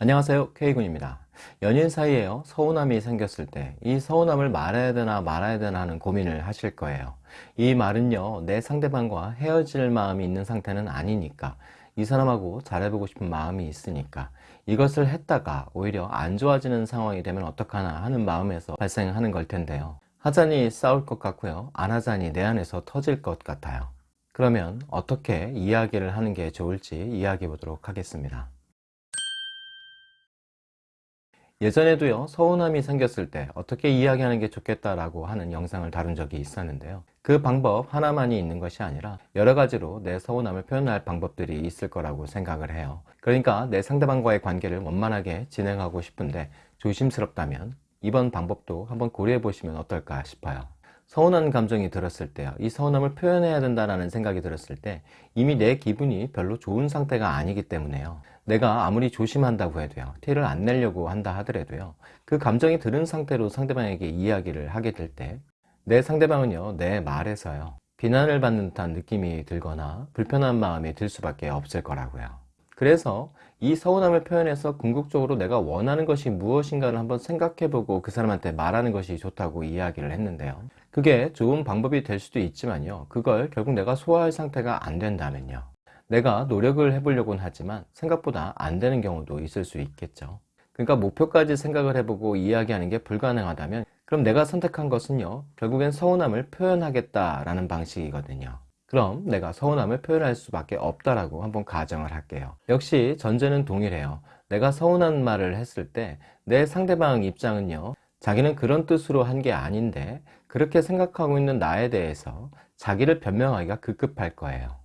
안녕하세요. K군입니다. 연인 사이에요. 서운함이 생겼을 때 이 서운함을 말해야 되나 말아야 되나 하는 고민을 하실 거예요. 이 말은요 내 상대방과 헤어질 마음이 있는 상태는 아니니까 이 사람하고 잘해보고 싶은 마음이 있으니까 이것을 했다가 오히려 안 좋아지는 상황이 되면 어떡하나 하는 마음에서 발생하는 걸 텐데요. 하자니 싸울 것 같고요. 안 하자니 내 안에서 터질 것 같아요. 그러면 어떻게 이야기를 하는 게 좋을지 이야기해 보도록 하겠습니다 예전에도요 서운함이 생겼을 때 어떻게 이야기하는 게 좋겠다라고 하는 영상을 다룬 적이 있었는데요. 그 방법 하나만이 있는 것이 아니라 여러 가지로 내 서운함을 표현할 방법들이 있을 거라고 생각을 해요. 그러니까 내 상대방과의 관계를 원만하게 진행하고 싶은데 조심스럽다면 이번 방법도 한번 고려해 보시면 어떨까 싶어요 서운한 감정이 들었을 때요. 이 서운함을 표현해야 된다는 생각이 들었을 때 이미 내 기분이 별로 좋은 상태가 아니기 때문에요. 내가 아무리 조심한다고 해도요. 티를 안 내려고 한다 하더라도요. 그 감정이 들은 상태로 상대방에게 이야기를 하게 될 때 내 상대방은요. 내 말에서요. 비난을 받는 듯한 느낌이 들거나 불편한 마음이 들 수밖에 없을 거라고요. 그래서 이 서운함을 표현해서 궁극적으로 내가 원하는 것이 무엇인가를 한번 생각해보고 그 사람한테 말하는 것이 좋다고 이야기를 했는데요 그게 좋은 방법이 될 수도 있지만요. 그걸 결국 내가 소화할 상태가 안 된다면요. 내가 노력을 해보려고는 하지만 생각보다 안 되는 경우도 있을 수 있겠죠. 그러니까 목표까지 생각을 해보고 이야기하는 게 불가능하다면 그럼 내가 선택한 것은요. 결국엔 서운함을 표현하겠다라는 방식이거든요. 그럼 내가 서운함을 표현할 수밖에 없다라고 한번 가정을 할게요. 역시 전제는 동일해요. 내가 서운한 말을 했을 때 내 상대방 입장은요. 자기는 그런 뜻으로 한 게 아닌데 그렇게 생각하고 있는 나에 대해서 자기를 변명하기가 급급할 거예요.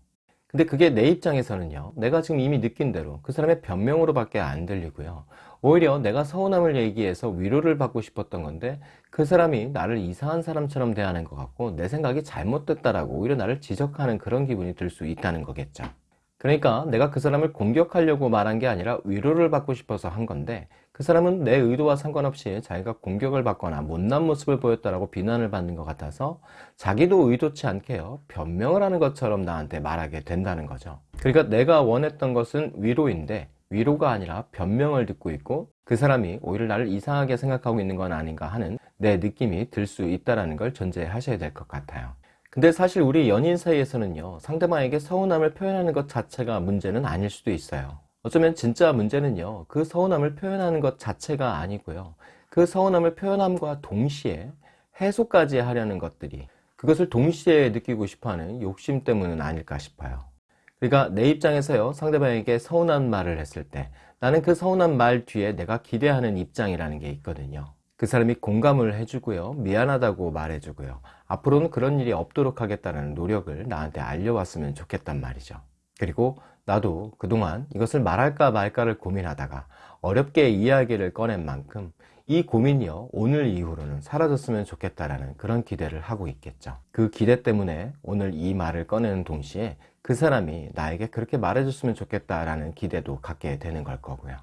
근데 그게 내 입장에서는요 내가 지금 이미 느낀 대로 그 사람의 변명으로 밖에 안 들리고요. 오히려 내가 서운함을 얘기해서 위로를 받고 싶었던 건데 그 사람이 나를 이상한 사람처럼 대하는 것 같고 내 생각이 잘못됐다라고 오히려 나를 지적하는 그런 기분이 들 수 있다는 거겠죠. 그러니까 내가 그 사람을 공격하려고 말한 게 아니라 위로를 받고 싶어서 한 건데 그 사람은 내 의도와 상관없이 자기가 공격을 받거나 못난 모습을 보였다라고 비난을 받는 것 같아서 자기도 의도치 않게요 변명을 하는 것처럼 나한테 말하게 된다는 거죠. 그러니까 내가 원했던 것은 위로인데 위로가 아니라 변명을 듣고 있고 그 사람이 오히려 나를 이상하게 생각하고 있는 건 아닌가 하는 내 느낌이 들 수 있다는 걸 전제하셔야 될 것 같아요. 근데 사실 우리 연인 사이에서는요 상대방에게 서운함을 표현하는 것 자체가 문제는 아닐 수도 있어요 어쩌면 진짜 문제는요 그 서운함을 표현하는 것 자체가 아니고요. 그 서운함을 표현함과 동시에 해소까지 하려는 것들이 그것을 동시에 느끼고 싶어하는 욕심 때문은 아닐까 싶어요. 그러니까 내 입장에서요 상대방에게 서운한 말을 했을 때 나는 그 서운한 말 뒤에 내가 기대하는 입장이라는 게 있거든요. 그 사람이 공감을 해주고요 미안하다고 말해주고요 앞으로는 그런 일이 없도록 하겠다는 노력을 나한테 알려왔으면 좋겠단 말이죠. 그리고 나도 그동안 이것을 말할까 말까를 고민하다가 어렵게 이야기를 꺼낸 만큼 이 고민이요 오늘 이후로는 사라졌으면 좋겠다라는 그런 기대를 하고 있겠죠. 그 기대 때문에 오늘 이 말을 꺼내는 동시에 그 사람이 나에게 그렇게 말해줬으면 좋겠다라는 기대도 갖게 되는 걸 거고요.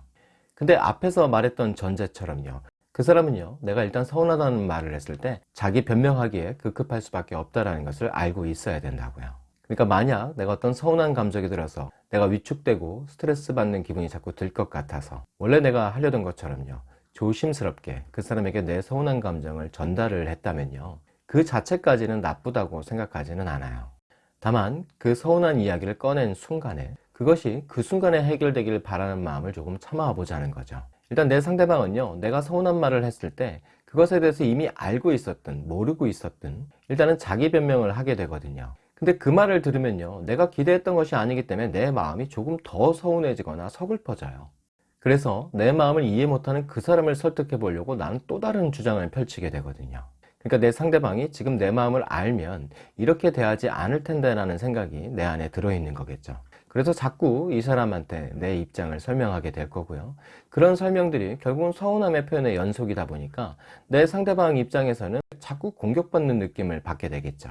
근데 앞에서 말했던 전제처럼요 그 사람은요 내가 일단 서운하다는 말을 했을 때 자기 변명하기에 급급할 수밖에 없다는 것을 알고 있어야 된다고요 그러니까 만약 내가 어떤 서운한 감정이 들어서 내가 위축되고 스트레스 받는 기분이 자꾸 들 것 같아서 원래 내가 하려던 것처럼요. 조심스럽게 그 사람에게 내 서운한 감정을 전달을 했다면요. 그 자체까지는 나쁘다고 생각하지는 않아요. 다만 그 서운한 이야기를 꺼낸 순간에 그것이 그 순간에 해결되기를 바라는 마음을 조금 참아 보자는 거죠. 일단 내 상대방은요 내가 서운한 말을 했을 때 그것에 대해서 이미 알고 있었든 모르고 있었든 일단은 자기 변명을 하게 되거든요 근데 그 말을 들으면요 내가 기대했던 것이 아니기 때문에 내 마음이 조금 더 서운해지거나 서글퍼져요. 그래서 내 마음을 이해 못하는 그 사람을 설득해 보려고 나는 또 다른 주장을 펼치게 되거든요. 그러니까 내 상대방이 지금 내 마음을 알면 이렇게 대하지 않을 텐데 라는 생각이 내 안에 들어있는 거겠죠. 그래서 자꾸 이 사람한테 내 입장을 설명하게 될 거고요. 그런 설명들이 결국은 서운함의 표현의 연속이다 보니까 내 상대방 입장에서는 자꾸 공격받는 느낌을 받게 되겠죠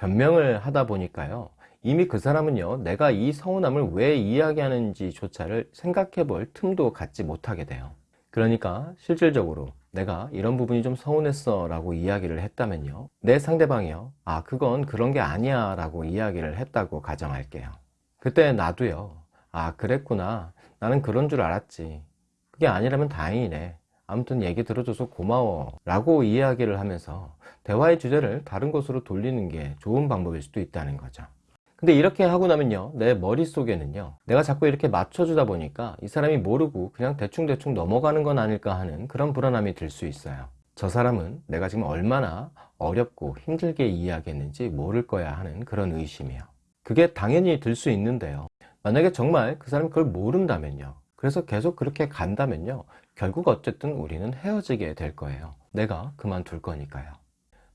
변명을 하다 보니까요. 이미 그 사람은요 내가 이 서운함을 왜 이야기하는지 조차를 생각해 볼 틈도 갖지 못하게 돼요. 그러니까 실질적으로 내가 이런 부분이 좀 서운했어 라고 이야기를 했다면요 내 상대방이요 아 그건 그런 게 아니야 라고 이야기를 했다고 가정할게요. 그때 나도요. 아 그랬구나. 나는 그런 줄 알았지. 그게 아니라면 다행이네. 아무튼 얘기 들어줘서 고마워. 라고 이야기를 하면서 대화의 주제를 다른 곳으로 돌리는 게 좋은 방법일 수도 있다는 거죠. 근데 이렇게 하고 나면요, 내 머릿속에는요, 내가 자꾸 이렇게 맞춰주다 보니까 이 사람이 모르고 그냥 대충대충 넘어가는 건 아닐까 하는 그런 불안함이 들 수 있어요. 저 사람은 내가 지금 얼마나 어렵고 힘들게 이야기했는지 모를 거야 하는 그런 의심이요. 그게 당연히 들 수 있는데요. 만약에 정말 그 사람이 그걸 모른다면요. 그래서 계속 그렇게 간다면요. 결국 어쨌든 우리는 헤어지게 될 거예요. 내가 그만둘 거니까요.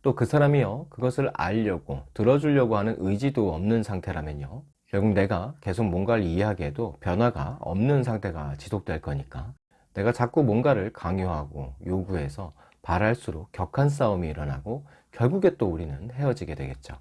또 그 사람이요. 그것을 알려고, 들어주려고 하는 의지도 없는 상태라면요. 결국 내가 계속 뭔가를 이야기해도 변화가 없는 상태가 지속될 거니까 내가 자꾸 뭔가를 강요하고 요구해서 바랄수록 격한 싸움이 일어나고 결국에 또 우리는 헤어지게 되겠죠.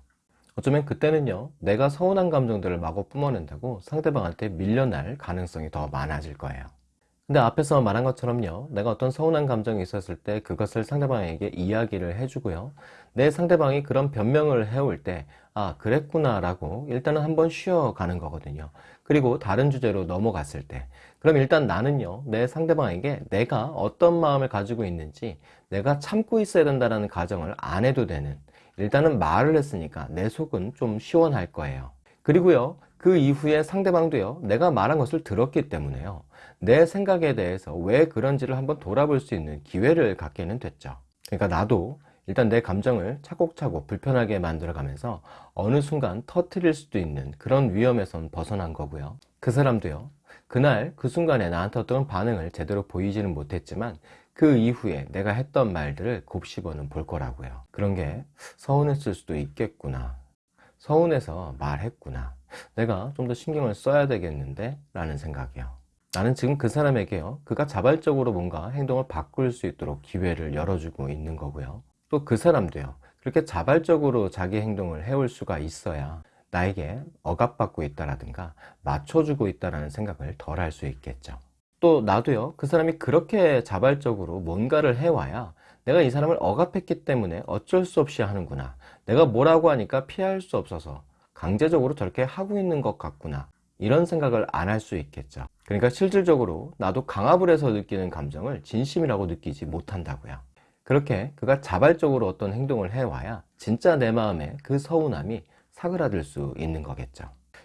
어쩌면 그때는요, 내가 서운한 감정들을 마구 뿜어낸다고 상대방한테 밀려날 가능성이 더 많아질 거예요. 근데 앞에서 말한 것처럼요, 내가 어떤 서운한 감정이 있었을 때 그것을 상대방에게 이야기를 해주고요, 내 상대방이 그런 변명을 해올 때, 아, 그랬구나 라고 일단은 한번 쉬어가는 거거든요. 그리고 다른 주제로 넘어갔을 때, 그럼 일단 나는요, 내 상대방에게 내가 어떤 마음을 가지고 있는지 내가 참고 있어야 된다는 가정을 안 해도 되는, 일단은 말을 했으니까 내 속은 좀 시원할 거예요. 그리고요, 그 이후에 상대방도요, 내가 말한 것을 들었기 때문에요. 내 생각에 대해서 왜 그런지를 한번 돌아볼 수 있는 기회를 갖게는 됐죠. 그러니까 나도 일단 내 감정을 차곡차곡 불편하게 만들어 가면서 어느 순간 터트릴 수도 있는 그런 위험에선 벗어난 거고요. 그 사람도요, 그날 그 순간에 나한테 어떤 반응을 제대로 보이지는 못했지만 그 이후에 내가 했던 말들을 곱씹어는 볼 거라고요. 그런 게 서운했을 수도 있겠구나. 서운해서 말했구나. 내가 좀 더 신경을 써야 되겠는데? 라는 생각이요. 나는 지금 그 사람에게요. 그가 자발적으로 뭔가 행동을 바꿀 수 있도록 기회를 열어주고 있는 거고요. 또 그 사람도요. 그렇게 자발적으로 자기 행동을 해올 수가 있어야 나에게 억압받고 있다라든가 맞춰주고 있다라는 생각을 덜 할 수 있겠죠. 또 나도요 그 사람이 그렇게 자발적으로 뭔가를 해와야 내가 이 사람을 억압했기 때문에 어쩔 수 없이 하는구나 내가 뭐라고 하니까 피할 수 없어서 강제적으로 저렇게 하고 있는 것 같구나 이런 생각을 안 할 수 있겠죠 그러니까 실질적으로 나도 강압을 해서 느끼는 감정을 진심이라고 느끼지 못한다고요. 그렇게 그가 자발적으로 어떤 행동을 해와야 진짜 내 마음에 그 서운함이 사그라들 수 있는 거겠죠.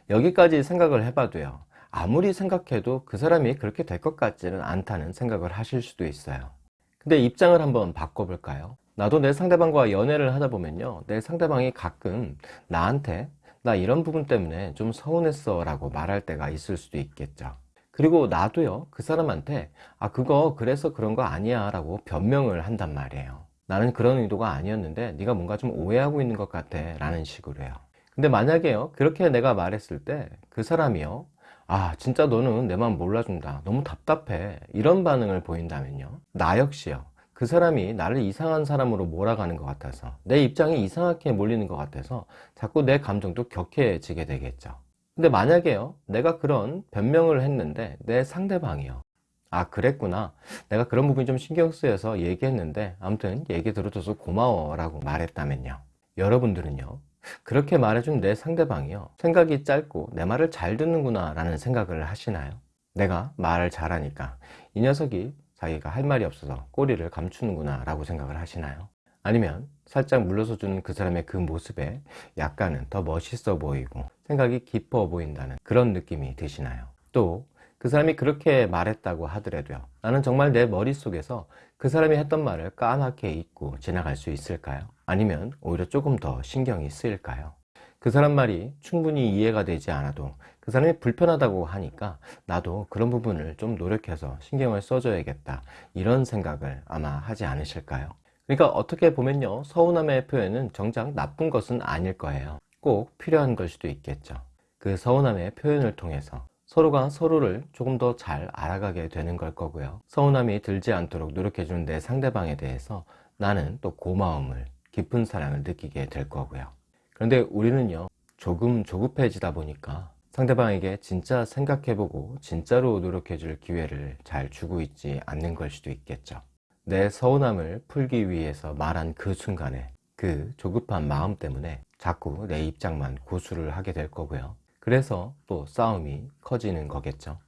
여기까지 생각을 해봐도요. 아무리 생각해도 그 사람이 그렇게 될 것 같지는 않다는 생각을 하실 수도 있어요. 근데 입장을 한번 바꿔볼까요? 나도 내 상대방과 연애를 하다 보면요. 내 상대방이 가끔 나한테 나 이런 부분 때문에 좀 서운했어 라고 말할 때가 있을 수도 있겠죠 그리고 나도요 그 사람한테 아 그거 그래서 그런 거 아니야. 라고 변명을 한단 말이에요 나는 그런 의도가 아니었는데 네가 뭔가 좀 오해하고 있는 것 같아. 라는 식으로 해요. 근데 만약에요 그렇게 내가 말했을 때 그 사람이요 아 진짜 너는 내 마음 몰라준다. 너무 답답해. 이런 반응을 보인다면요 나 역시요 그 사람이 나를 이상한 사람으로 몰아가는 것 같아서 내 입장이 이상하게 몰리는 것 같아서 자꾸 내 감정도 격해지게 되겠죠 근데 만약에요 내가 그런 변명을 했는데 내 상대방이요 아 그랬구나 내가 그런 부분이 좀 신경 쓰여서 얘기했는데 아무튼 얘기 들어줘서 고마워 라고 말했다면요 여러분들은요 그렇게 말해준 내 상대방이요 생각이 짧고 내 말을 잘 듣는구나 라는 생각을 하시나요? 내가 말을 잘하니까 이 녀석이 자기가 할 말이 없어서 꼬리를 감추는구나 라고 생각을 하시나요? 아니면 살짝 물러서 주는 그 사람의 그 모습에 약간은 더 멋있어 보이고 생각이 깊어 보인다는 그런 느낌이 드시나요? 또 그 사람이 그렇게 말했다고 하더라도요 나는 정말 내 머릿속에서 그 사람이 했던 말을 까맣게 잊고 지나갈 수 있을까요? 아니면 오히려 조금 더 신경이 쓰일까요? 그 사람 말이 충분히 이해가 되지 않아도 그 사람이 불편하다고 하니까 나도 그런 부분을 좀 노력해서 신경을 써줘야겠다 이런 생각을 아마 하지 않으실까요? 그러니까 어떻게 보면요 서운함의 표현은 정작 나쁜 것은 아닐 거예요. 꼭 필요한 걸 수도 있겠죠. 그 서운함의 표현을 통해서 서로가 서로를 조금 더 잘 알아가게 되는 걸 거고요. 서운함이 들지 않도록 노력해주는 내 상대방에 대해서 나는 또 고마움을 깊은 사랑을 느끼게 될 거고요. 그런데 우리는요 조금 조급해지다 보니까 상대방에게 진짜 생각해보고 진짜로 노력해줄 기회를 잘 주고 있지 않는 걸 수도 있겠죠 내 서운함을 풀기 위해서 말한 그 순간에 그 조급한 마음 때문에 자꾸 내 입장만 고수를 하게 될 거고요. 그래서 또 싸움이 커지는 거겠죠.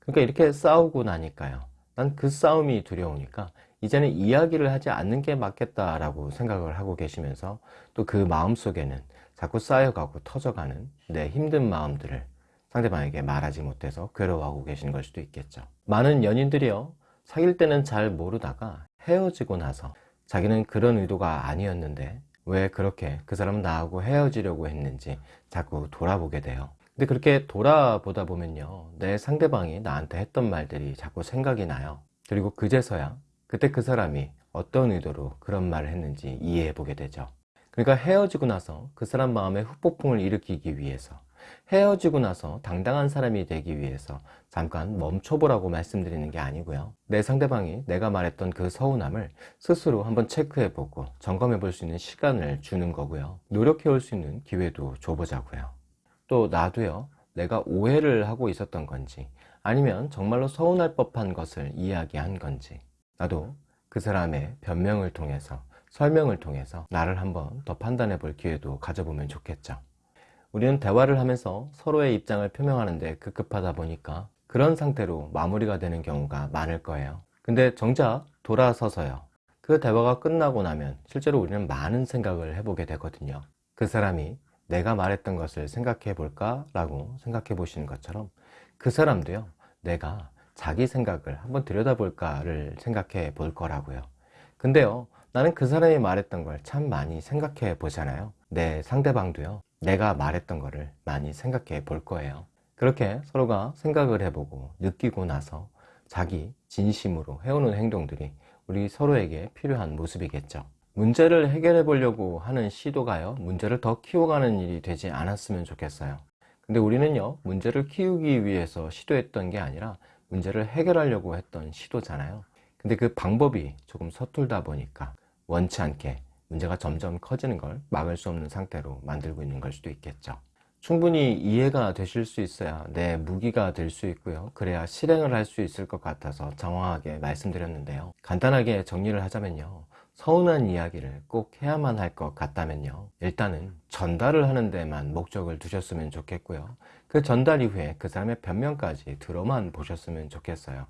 그러니까 이렇게 싸우고 나니까요. 난 그 싸움이 두려우니까 이제는 이야기를 하지 않는 게 맞겠다라고 생각을 하고 계시면서 또 그 마음속에는 자꾸 쌓여가고 터져가는 내 힘든 마음들을 상대방에게 말하지 못해서 괴로워하고 계신 걸 수도 있겠죠. 많은 연인들이요, 사귈 때는 잘 모르다가 헤어지고 나서 자기는 그런 의도가 아니었는데 왜 그렇게 그 사람은 나하고 헤어지려고 했는지 자꾸 돌아보게 돼요. 근데 그렇게 돌아보다 보면요, 내 상대방이 나한테 했던 말들이 자꾸 생각이 나요. 그리고 그제서야 그때 그 사람이 어떤 의도로 그런 말을 했는지 이해해 보게 되죠. 그러니까 헤어지고 나서 그 사람 마음에 후폭풍을 일으키기 위해서 헤어지고 나서 당당한 사람이 되기 위해서 잠깐 멈춰보라고 말씀드리는 게 아니고요. 내 상대방이 내가 말했던 그 서운함을 스스로 한번 체크해보고 점검해 볼 수 있는 시간을 주는 거고요. 노력해 올 수 있는 기회도 줘보자고요. 또 나도요, 내가 오해를 하고 있었던 건지 아니면 정말로 서운할 법한 것을 이야기한 건지 나도 그 사람의 변명을 통해서 설명을 통해서 나를 한번 더 판단해 볼 기회도 가져보면 좋겠죠. 우리는 대화를 하면서 서로의 입장을 표명하는데 급급하다 보니까 그런 상태로 마무리가 되는 경우가 많을 거예요. 근데 정작 돌아서서요. 그 대화가 끝나고 나면 실제로 우리는 많은 생각을 해보게 되거든요. 그 사람이 내가 말했던 것을 생각해 볼까? 라고 생각해 보시는 것처럼 그 사람도요, 내가 자기 생각을 한번 들여다볼까를 생각해 볼 거라고요. 근데요, 나는 그 사람이 말했던 걸 참 많이 생각해 보잖아요. 내 상대방도요, 내가 말했던 거를 많이 생각해 볼 거예요. 그렇게 서로가 생각을 해보고 느끼고 나서 자기 진심으로 해오는 행동들이 우리 서로에게 필요한 모습이겠죠. 문제를 해결해 보려고 하는 시도가요, 문제를 더 키워가는 일이 되지 않았으면 좋겠어요. 근데 우리는요, 문제를 키우기 위해서 시도했던 게 아니라 문제를 해결하려고 했던 시도잖아요. 근데 그 방법이 조금 서툴다 보니까 원치 않게 문제가 점점 커지는 걸 막을 수 없는 상태로 만들고 있는 걸 수도 있겠죠. 충분히 이해가 되실 수 있어야 내 무기가 될 수 있고요. 그래야 실행을 할 수 있을 것 같아서 정확하게 말씀드렸는데요. 간단하게 정리를 하자면요. 서운한 이야기를 꼭 해야만 할 것 같다면요. 일단은 전달을 하는 데만 목적을 두셨으면 좋겠고요. 그 전달 이후에 그 사람의 변명까지 들어만 보셨으면 좋겠어요.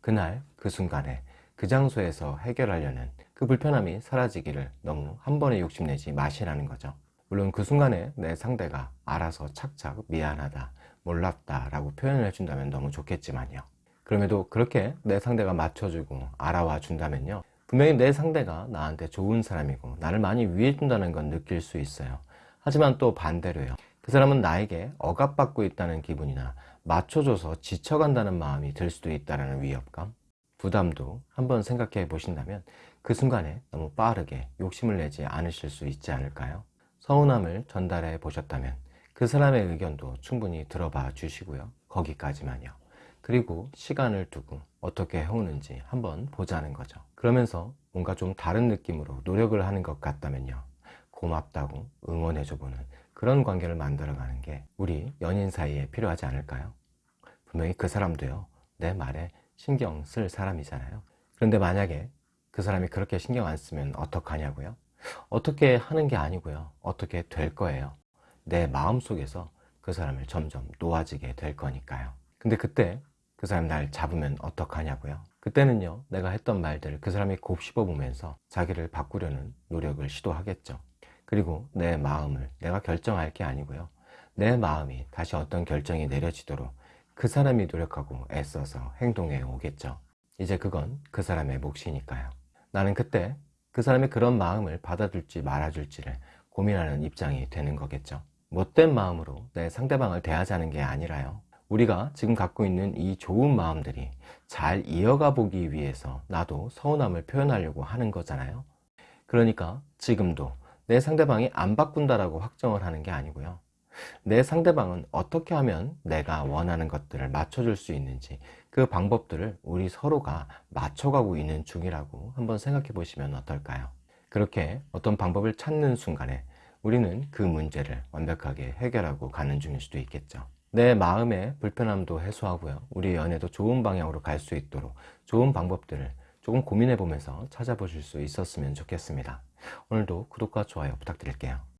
그날 그 순간에 그 장소에서 해결하려는 그 불편함이 사라지기를 너무 한 번에 욕심내지 마시라는 거죠. 물론 그 순간에 내 상대가 알아서 착착 미안하다, 몰랐다 라고 표현을 해준다면 너무 좋겠지만요. 그럼에도 그렇게 내 상대가 맞춰주고 알아와 준다면요. 분명히 내 상대가 나한테 좋은 사람이고 나를 많이 위해준다는 건 느낄 수 있어요. 하지만 또 반대로요. 그 사람은 나에게 억압받고 있다는 기분이나 맞춰줘서 지쳐간다는 마음이 들 수도 있다는 위협감, 부담도 한번 생각해 보신다면 그 순간에 너무 빠르게 욕심을 내지 않으실 수 있지 않을까요? 서운함을 전달해 보셨다면 그 사람의 의견도 충분히 들어봐 주시고요. 거기까지만요. 그리고 시간을 두고 어떻게 해오는지 한번 보자는 거죠. 그러면서 뭔가 좀 다른 느낌으로 노력을 하는 것 같다면요. 고맙다고 응원해줘보는 그런 관계를 만들어가는 게 우리 연인 사이에 필요하지 않을까요? 분명히 그 사람도요. 내 말에 신경 쓸 사람이잖아요. 그런데 만약에 그 사람이 그렇게 신경 안 쓰면 어떡하냐고요? 어떻게 하는 게 아니고요. 어떻게 될 거예요. 내 마음속에서 그 사람을 점점 놓아지게 될 거니까요. 근데 그때 그 사람 날 잡으면 어떡하냐고요. 그때는요, 내가 했던 말들을 그 사람이 곱씹어 보면서 자기를 바꾸려는 노력을 시도하겠죠. 그리고 내 마음을 내가 결정할 게 아니고요. 내 마음이 다시 어떤 결정이 내려지도록 그 사람이 노력하고 애써서 행동해 오겠죠. 이제 그건 그 사람의 몫이니까요. 나는 그때 그 사람의 그런 마음을 받아줄지 말아줄지를 고민하는 입장이 되는 거겠죠. 못된 마음으로 내 상대방을 대하자는 게 아니라요. 우리가 지금 갖고 있는 이 좋은 마음들이 잘 이어가 보기 위해서 나도 서운함을 표현하려고 하는 거잖아요. 그러니까 지금도 내 상대방이 안 바꾼다라고 확정을 하는 게 아니고요. 내 상대방은 어떻게 하면 내가 원하는 것들을 맞춰줄 수 있는지 그 방법들을 우리 서로가 맞춰가고 있는 중이라고 한번 생각해 보시면 어떨까요? 그렇게 어떤 방법을 찾는 순간에 우리는 그 문제를 완벽하게 해결하고 가는 중일 수도 있겠죠. 내 마음의 불편함도 해소하고요. 우리 연애도 좋은 방향으로 갈 수 있도록 좋은 방법들을 조금 고민해 보면서 찾아보실 수 있었으면 좋겠습니다. 오늘도 구독과 좋아요 부탁드릴게요.